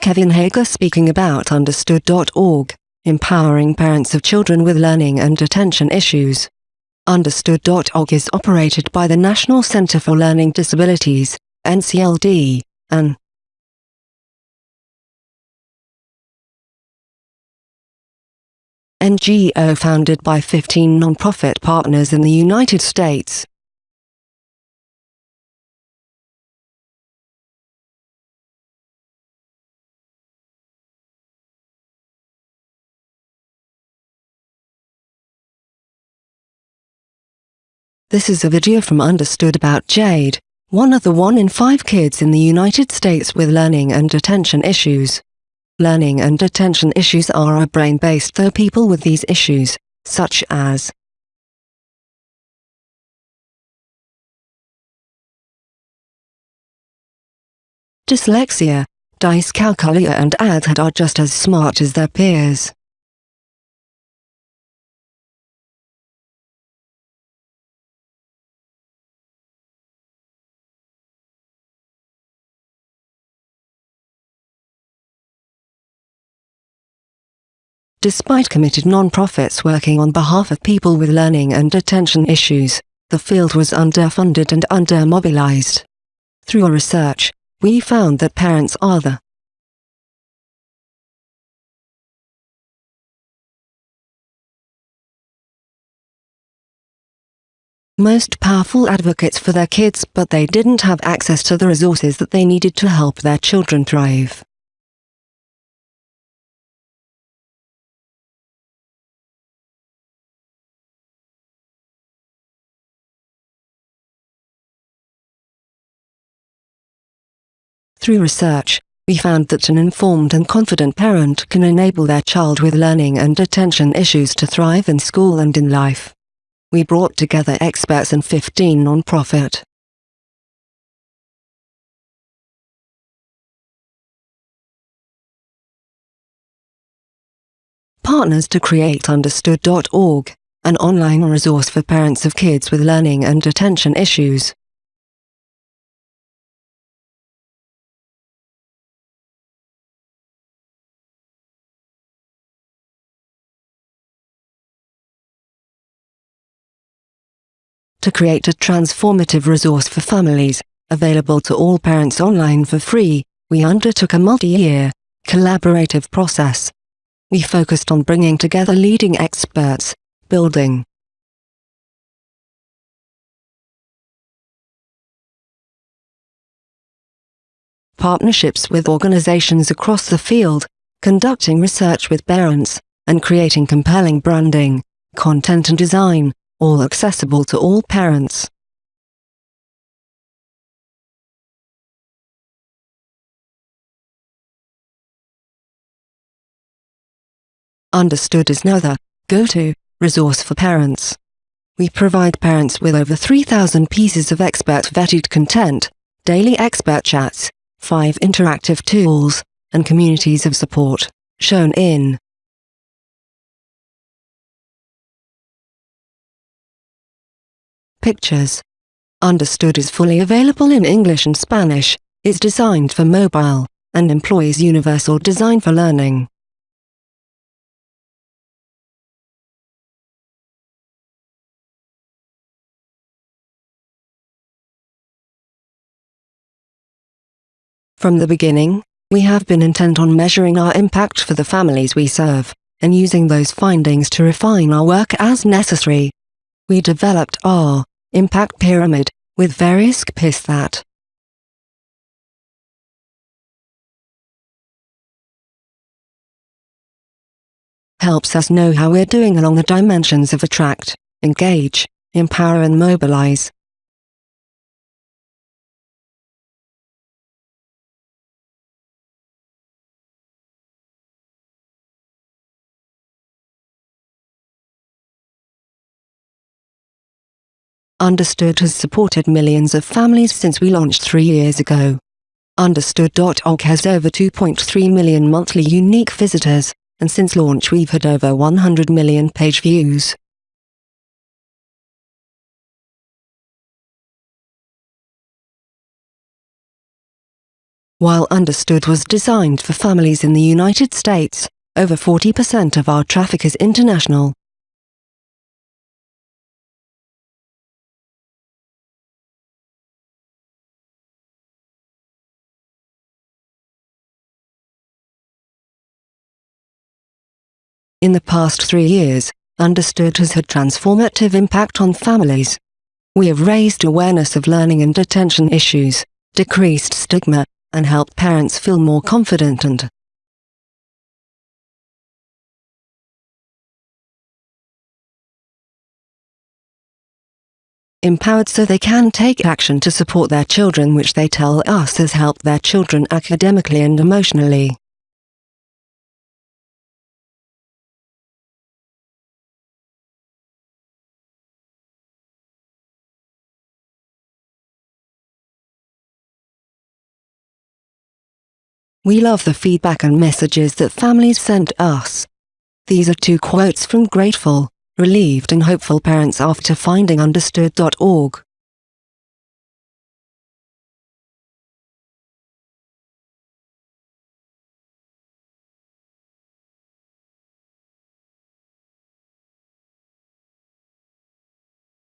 Kevin Hager speaking about Understood.org, empowering parents of children with learning and attention issues. Understood.org is operated by the National Center for Learning Disabilities, NCLD, and NGO founded by 15 non-profit partners in the United States. This is a video from Understood about Jade, one of the one in five kids in the United States with learning and attention issues. Learning and attention issues are brain-based though people with these issues, such as dyslexia, dyscalculia and ADHD are just as smart as their peers. Despite committed non-profits working on behalf of people with learning and attention issues, the field was underfunded and undermobilized. Through our research, we found that parents are the most powerful advocates for their kids but they didn't have access to the resources that they needed to help their children thrive. Through research, we found that an informed and confident parent can enable their child with learning and attention issues to thrive in school and in life. We brought together experts and 15 non-profit partners to create Understood.org, an online resource for parents of kids with learning and attention issues. To create a transformative resource for families, available to all parents online for free, we undertook a multi-year, collaborative process. We focused on bringing together leading experts, building partnerships with organizations across the field, conducting research with parents, and creating compelling branding, content and design, all accessible to all parents. Understood is now the go-to resource for parents. We provide parents with over 3,000 pieces of expert-vetted content, daily expert chats, five interactive tools, and communities of support, shown in Pictures. Understood is fully available in English and Spanish, is designed for mobile, and employs universal design for learning. From the beginning, we have been intent on measuring our impact for the families we serve, and using those findings to refine our work as necessary. We developed our impact pyramid, with various KPIs that helps us know how we're doing along the dimensions of attract, engage, empower and mobilize. Understood has supported millions of families since we launched three years ago. Understood.org has over 2.3 million monthly unique visitors, and since launch we've had over 100 million page views. While Understood was designed for families in the United States, over 40% of our traffic is international. In the past three years, Understood has had transformative impact on families. We have raised awareness of learning and attention issues, decreased stigma, and helped parents feel more confident and empowered so they can take action to support their children which they tell us has helped their children academically and emotionally. We love the feedback and messages that families sent us. These are two quotes from grateful, relieved and hopeful parents after finding understood.org.